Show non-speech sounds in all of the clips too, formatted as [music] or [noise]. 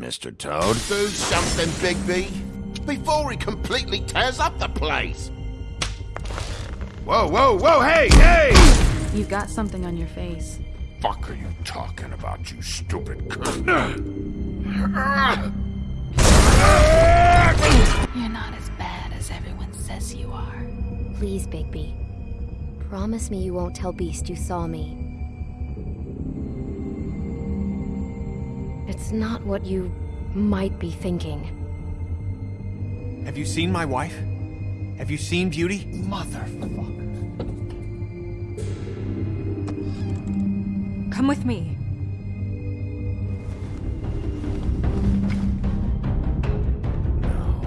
Mr. Toad. Do something, Bigby, before he completely tears up the place. Whoa, whoa, whoa, hey, hey! You've got something on your face. Fuck are you talking about, you stupid cunt? You're not as bad as everyone says you are. Please, Bigby. Promise me you won't tell Beast you saw me. It's not what you might be thinking. Have you seen my wife? Have you seen Beauty? Motherfucker. Come with me. No.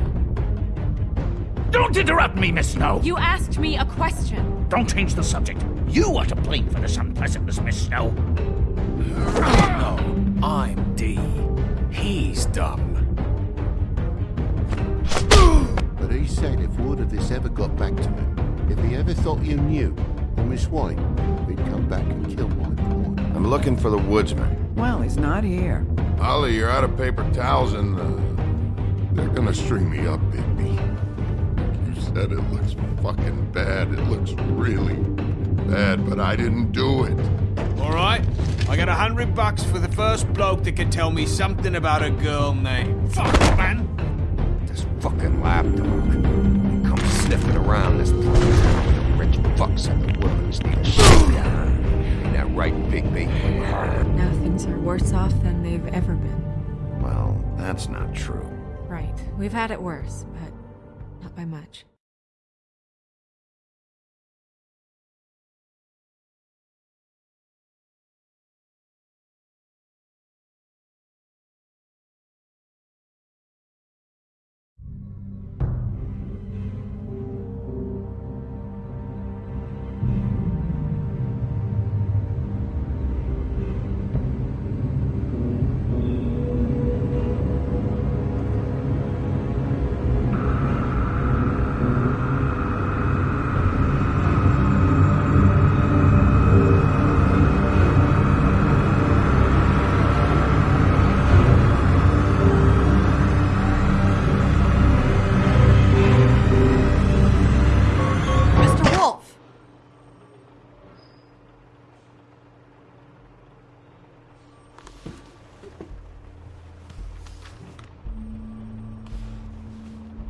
Don't interrupt me, Miss Snow! You asked me a question. Don't change the subject. You are to blame for this unpleasantness, Miss Snow. No, I'm Dee. He's Dum. But he said if word of this ever got back to him, if he ever thought you knew, or Miss White, he'd come back and kill my boy. I'm looking for the woodsman. Well, he's not here. Ollie, you're out of paper towels and, uh, They're gonna string me up, Bigby. You said it looks fucking bad. It looks really bad, but I didn't do it. All right, I got a hundred bucks for the first bloke that can tell me something about a girl named. Fuck, man! this fucking lapdog. He comes sniffing around this town with the rich fucks and the woodlands need shit. Ain't that right, Bigby? Now things are worse off than they've ever been. Well, that's not true. Right. We've had it worse, but not by much.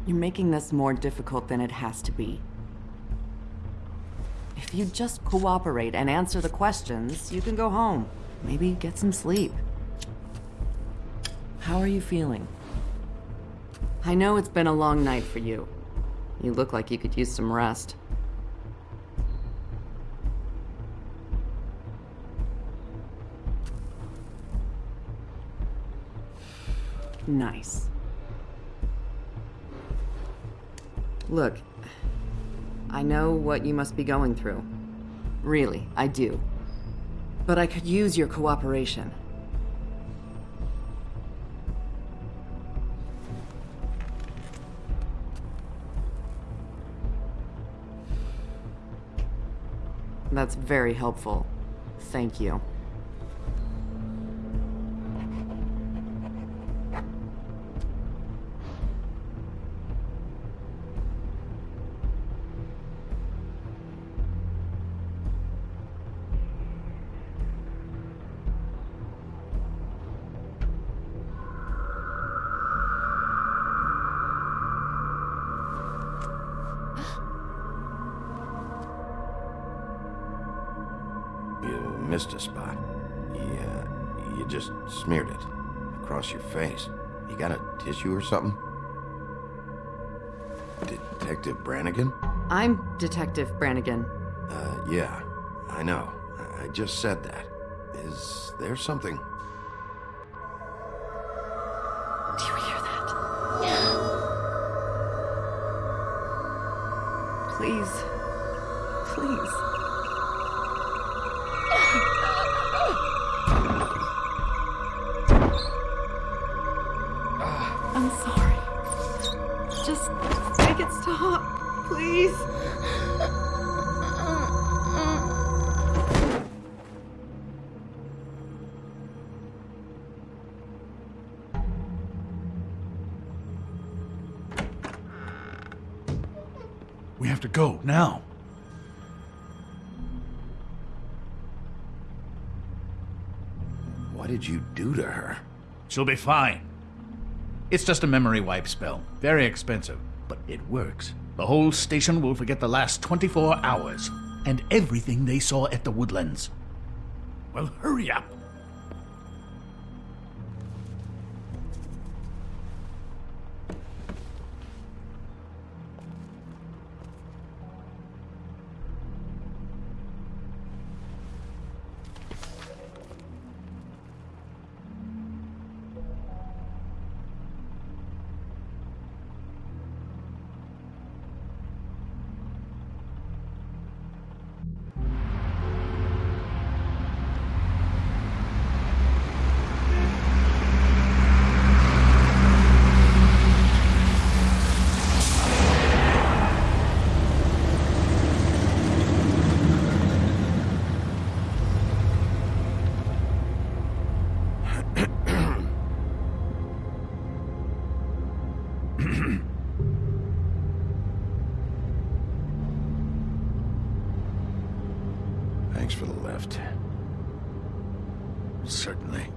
You're making this more difficult than it has to be. If you just cooperate and answer the questions, you can go home. Maybe get some sleep. How are you feeling? I know it's been a long night for you. You look like you could use some rest. Nice. Look, I know what you must be going through. Really, I do. But I could use your cooperation. That's very helpful. Thank you. You missed a spot. Yeah, you just smeared it across your face. You got a tissue or something? Detective Brannigan? I'm Detective Brannigan. Uh, yeah, I know. I- just said that. Is there something? Do you hear that? [gasps] Please. please. We have to go now. What did you do to her? She'll be fine. It's just a memory wipe spell. Very expensive, but it works. The whole station will forget the last 24 hours and everything they saw at the woodlands. Well, hurry up. Thanks for the lift. Certainly.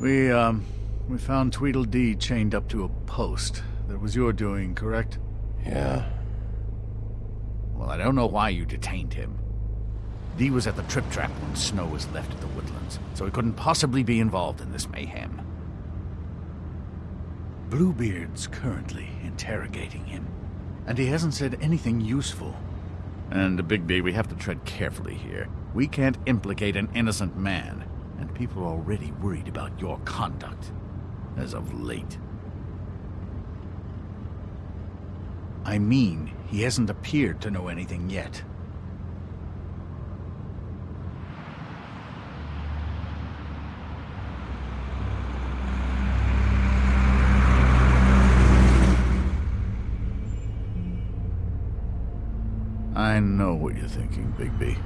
We, um, we found Tweedledee chained up to a post. That was your doing, correct? Yeah. Well, I don't know why you detained him. Dee was at the Trip Trap when Snow was left at the woodlands, so he couldn't possibly be involved in this mayhem. Bluebeard's currently interrogating him, and he hasn't said anything useful. And, Bigby, we have to tread carefully here. We can't implicate an innocent man, and people are already worried about your conduct, as of late. I mean, he hasn't appeared to know anything yet. I know what you're thinking, Bigby.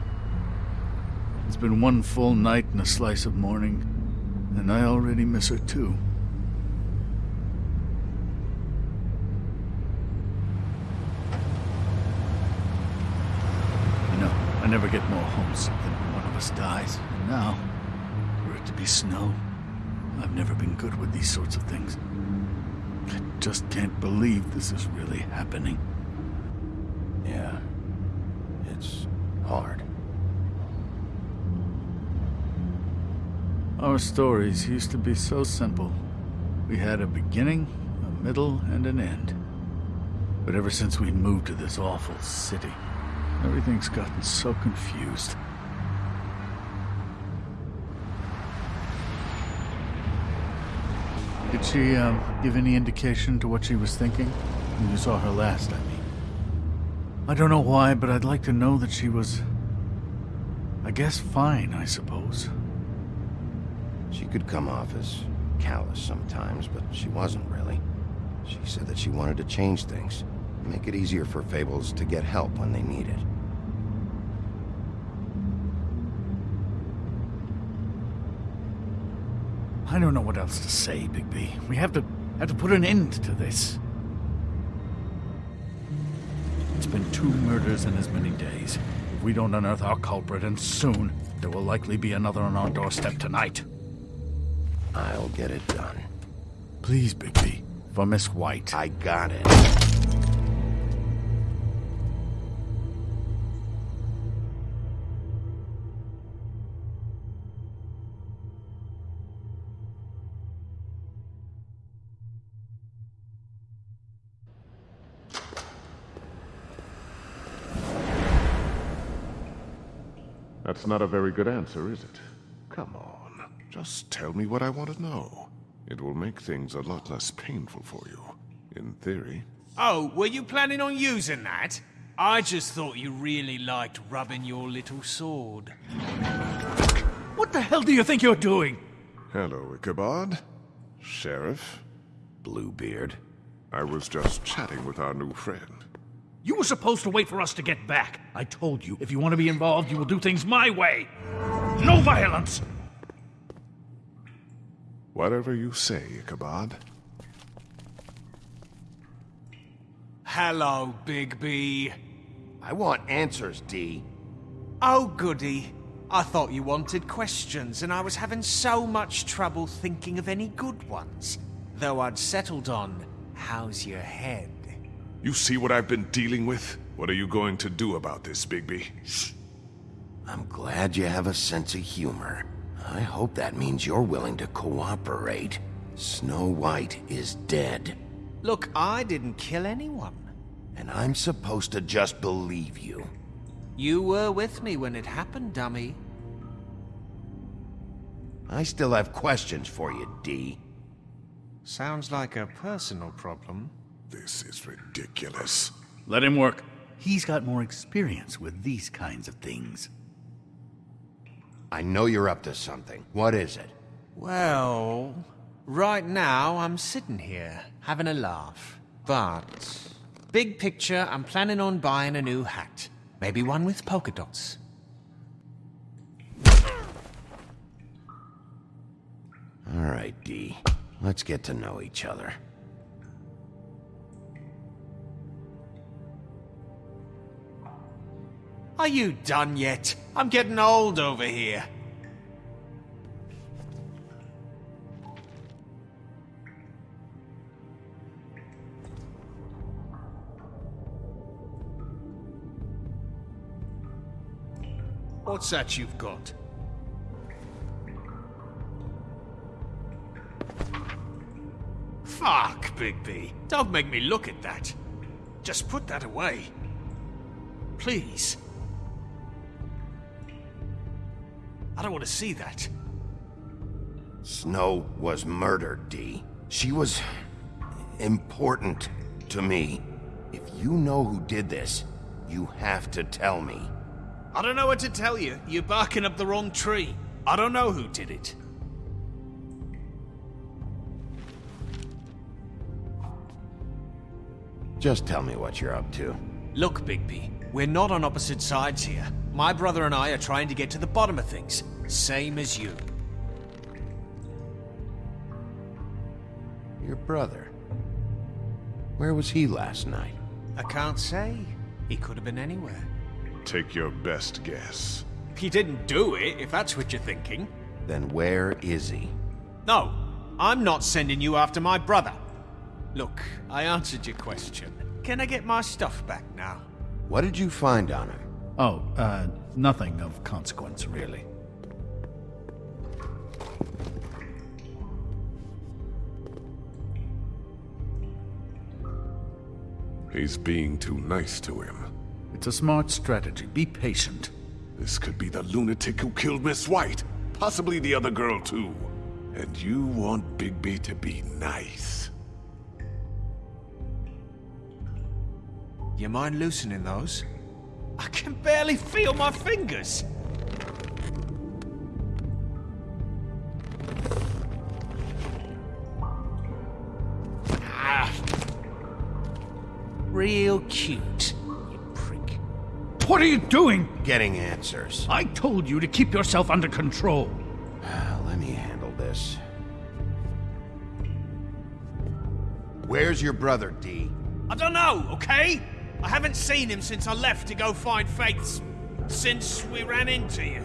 It's been one full night and a slice of morning, and I already miss her too. I know, I never get more homesick than when one of us dies, and now, for it to be snow, I've never been good with these sorts of things. I just can't believe this is really happening. Yeah. It's hard. Our stories used to be so simple. We had a beginning, a middle, and an end. But ever since we moved to this awful city, everything's gotten so confused. Did she, um, give any indication to what she was thinking? When you saw her last, I mean. I don't know why, but I'd like to know that she was... I guess fine, I suppose. She could come off as callous sometimes, but she wasn't really. She said that she wanted to change things, make it easier for Fables to get help when they need it. I don't know what else to say, Bigby. We have to have to put an end to this. It's been two murders in as many days. If we don't unearth our culprit, and soon, there will likely be another on our doorstep tonight. I'll get it done. Please, Bigby. For Miss White. I got it. That's not a very good answer, is it? Come on. Just tell me what I want to know. It will make things a lot less painful for you. In theory. Oh, were you planning on using that? I just thought you really liked rubbing your little sword. What the hell do you think you're doing? Hello, Ichabod. Sheriff. Bluebeard. I was just chatting with our new friend. You were supposed to wait for us to get back. I told you, if you want to be involved, you will do things my way. No violence! Whatever you say, Ichabod. Hello, Bigby. I want answers, Dee. Oh, goody. I thought you wanted questions, and I was having so much trouble thinking of any good ones. Though I'd settled on, how's your head? You see what I've been dealing with? What are you going to do about this, Bigby? I'm glad you have a sense of humor. I hope that means you're willing to cooperate. Snow White is dead. Look, I didn't kill anyone. And I'm supposed to just believe you. You were with me when it happened, dummy. I still have questions for you, Dee. Sounds like a personal problem. This is ridiculous. Let him work. He's got more experience with these kinds of things. I know you're up to something. What is it? Well, right now I'm sitting here, having a laugh. But, big picture, I'm planning on buying a new hat. Maybe one with polka dots. All right, Dee. Let's get to know each other. Are you done yet? I'm getting old over here. What's that you've got? Fuck, Bigby. Don't make me look at that. Just put that away. Please. I don't want to see that. Snow was murdered, Dee. She was... important to me. If you know who did this, you have to tell me. I don't know what to tell you. You're barking up the wrong tree. I don't know who did it. Just tell me what you're up to. Look, Bigby, we're not on opposite sides here. My brother and I are trying to get to the bottom of things. Same as you. Your brother. Where was he last night? I can't say. He could have been anywhere. Take your best guess. He didn't do it, if that's what you're thinking. Then where is he? No, I'm not sending you after my brother. Look, I answered your question. Can I get my stuff back now? What did you find on him? Oh, uh, nothing of consequence, really. He's being too nice to him. It's a smart strategy. Be patient. This could be the lunatic who killed Miss White. Possibly the other girl, too. And you want Bigby to be nice. You mind loosening those? I can barely feel my fingers. Ah. Real cute, you prick. What are you doing? Getting answers. I told you to keep yourself under control. Let me handle this. Where's your brother, Dee? I don't know, okay? I haven't seen him since I left to go find Faith's. Since we ran into you.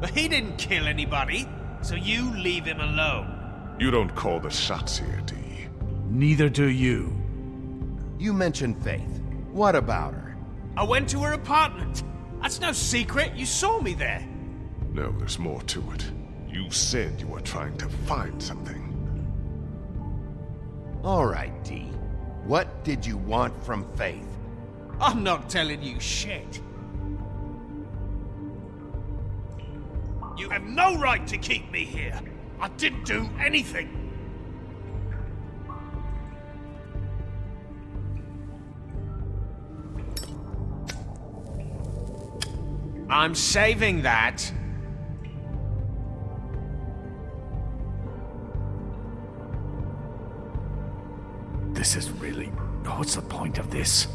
But he didn't kill anybody, so you leave him alone. You don't call the shots here, Dee. Neither do you. You mentioned Faith. What about her? I went to her apartment. That's no secret. You saw me there. No, there's more to it. You said you were trying to find something. All right, Dee. What did you want from Faith? I'm not telling you shit. You have no right to keep me here. I didn't do anything. I'm saving that. This is really. What's the point of this?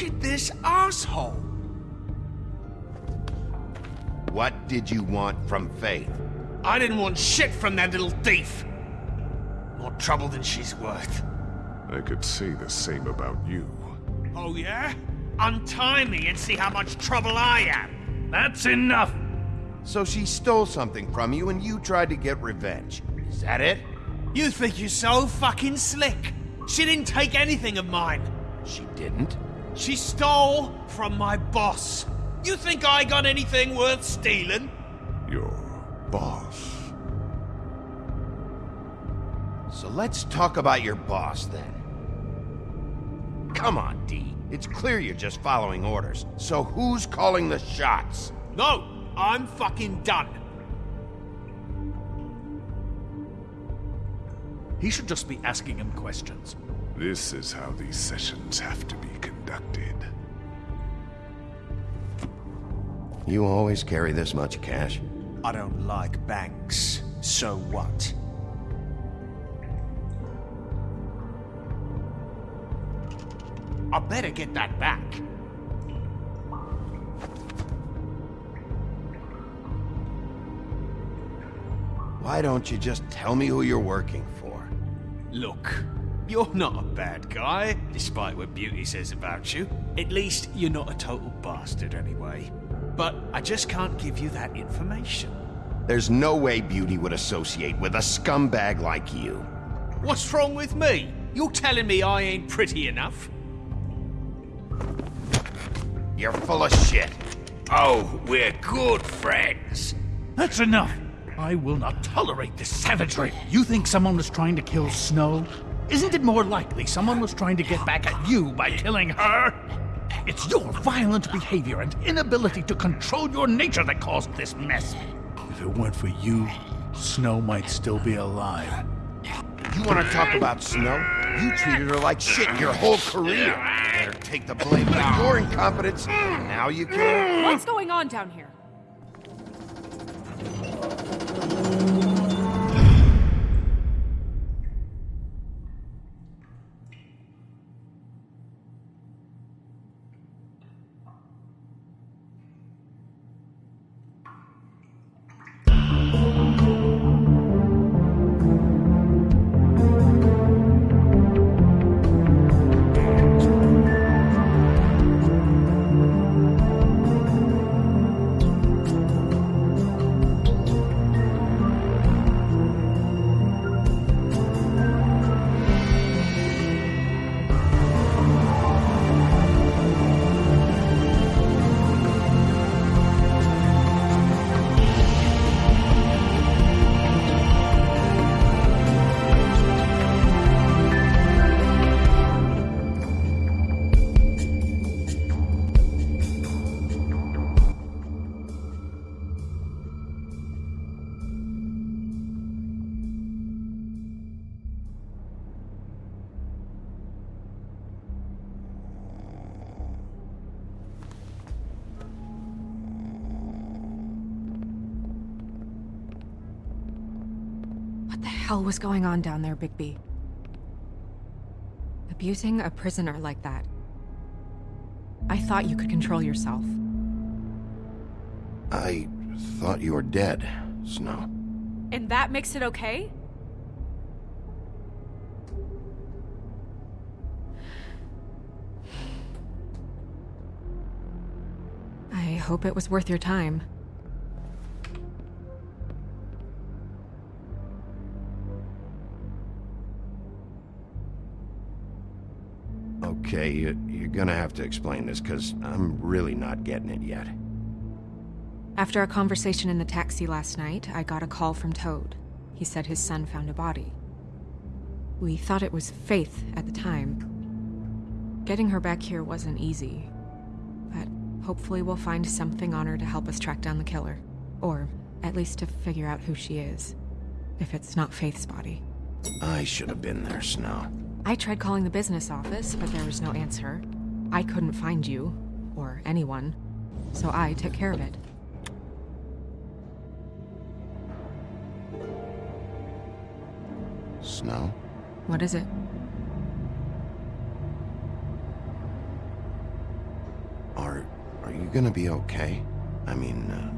Look at this asshole. What did you want from Faith? I didn't want shit from that little thief. More trouble than she's worth. I could say the same about you. Oh, yeah? Untie me and see how much trouble I am. That's enough! So she stole something from you and you tried to get revenge. Is that it? You think you're so fucking slick. She didn't take anything of mine. She didn't? She stole from my boss. You think I got anything worth stealing? Your boss. So let's talk about your boss then. Come on, Dee. It's clear you're just following orders. So who's calling the shots? No, I'm fucking done. He should just be asking him questions. This is how these sessions have to be conducted. You always carry this much cash? I don't like banks. So what? I better get that back. Why don't you just tell me who you're working for? Look, you're not a bad guy, despite what Beauty says about you. At least you're not a total bastard anyway. But I just can't give you that information. There's no way Beauty would associate with a scumbag like you. What's wrong with me? You're telling me I ain't pretty enough? You're full of shit. Oh, we're good friends. That's enough! I will not tolerate this savagery. You think someone was trying to kill Snow? Isn't it more likely someone was trying to get back at you by killing her? It's your violent behavior and inability to control your nature that caused this mess. If it weren't for you, Snow might still be alive. You want to talk about Snow? You treated her like shit your whole career. Better take the blame for your incompetence. Now you can. What's going on down here? Hell was going on down there, Bigby? Abusing a prisoner like that. I thought you could control yourself. I thought you were dead, Snow. And that makes it okay? I hope it was worth your time. Okay, you, you're gonna have to explain this, because I'm really not getting it yet. After our conversation in the taxi last night, I got a call from Toad. He said his son found a body. We thought it was Faith at the time. Getting her back here wasn't easy, but hopefully we'll find something on her to help us track down the killer. Or at least to figure out who she is, if it's not Faith's body. I should have been there, Snow. I tried calling the business office, but there was no answer. I couldn't find you, or anyone, so I took care of it. Snow? What is it? Are, are you gonna be okay? I mean, uh,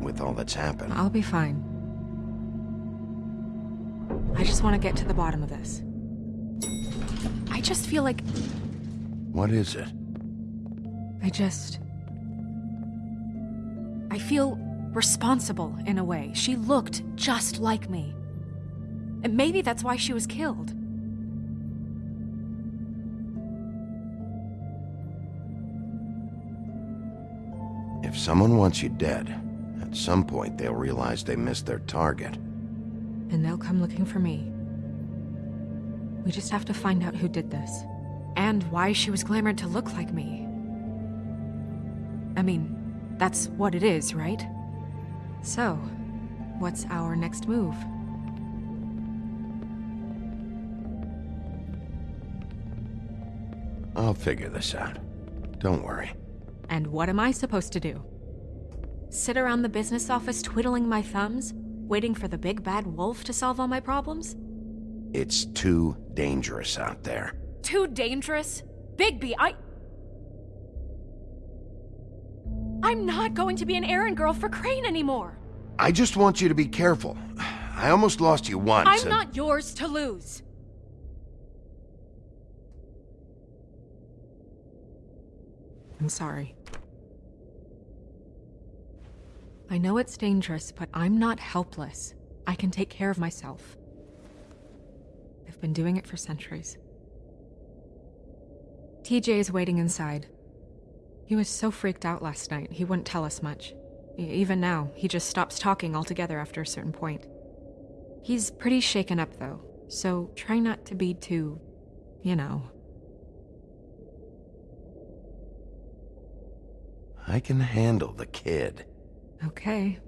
with all that's happened. I'll be fine. I just want to get to the bottom of this. I just feel like What is it? I just. I feel responsible in a way. She looked just like me. And maybe that's why she was killed. If someone wants you dead, at some point they'll realize they missed their target. And they'll come looking for me. We just have to find out who did this. And why she was glamored to look like me. I mean, that's what it is, right? So, what's our next move? I'll figure this out. Don't worry. And what am I supposed to do? Sit around the business office twiddling my thumbs, waiting for the big bad wolf to solve all my problems? It's too dangerous out there. Too dangerous? Bigby, I. I'm not going to be an errand girl for Crane anymore! I just want you to be careful. I almost lost you once. I'm and- not yours to lose! I'm sorry. I know it's dangerous, but I'm not helpless. I can take care of myself. Been doing it for centuries. TJ is waiting inside. He was so freaked out last night, he wouldn't tell us much. Even now, he just stops talking altogether after a certain point. He's pretty shaken up, though, so try not to be too, you know. I can handle the kid. Okay,